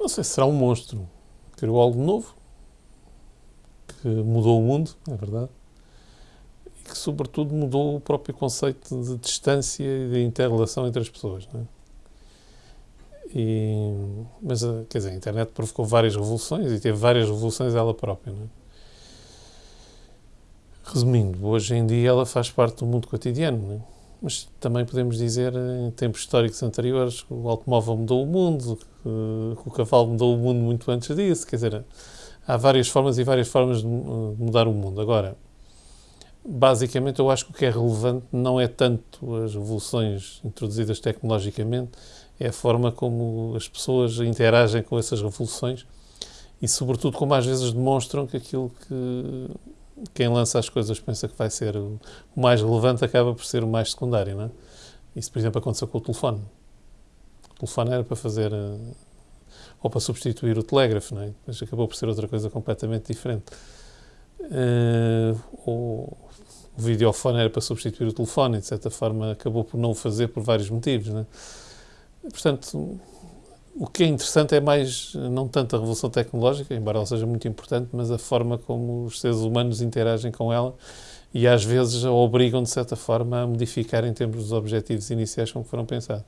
Não sei se será um monstro. Criou algo novo, que mudou o mundo, é verdade, e que, sobretudo, mudou o próprio conceito de distância e de interrelação entre as pessoas. Não é? E, mas, quer dizer, a internet provocou várias revoluções e teve várias revoluções ela própria. Não é? Resumindo, hoje em dia ela faz parte do mundo cotidiano, não é? Mas também podemos dizer, em tempos históricos anteriores, que o automóvel mudou o mundo, que o cavalo mudou o mundo muito antes disso. Quer dizer, há várias formas e várias formas de mudar o mundo. Agora, basicamente, eu acho que o que é relevante não é tanto as revoluções introduzidas tecnologicamente, é a forma como as pessoas interagem com essas revoluções e, sobretudo, como às vezes demonstram que aquilo que quem lança as coisas pensa que vai ser o mais relevante acaba por ser o mais secundário, não é? Isso, por exemplo, aconteceu com o telefone. O telefone era para fazer eh, ou para substituir o telégrafo, não é? Mas acabou por ser outra coisa completamente diferente. Uh, o, o videofone era para substituir o telefone e, de certa forma, acabou por não o fazer por vários motivos, não é? Portanto, o que é interessante é mais, não tanto a revolução tecnológica, embora ela seja muito importante, mas a forma como os seres humanos interagem com ela e às vezes a obrigam, de certa forma, a modificar em termos dos objetivos iniciais com que foram pensados.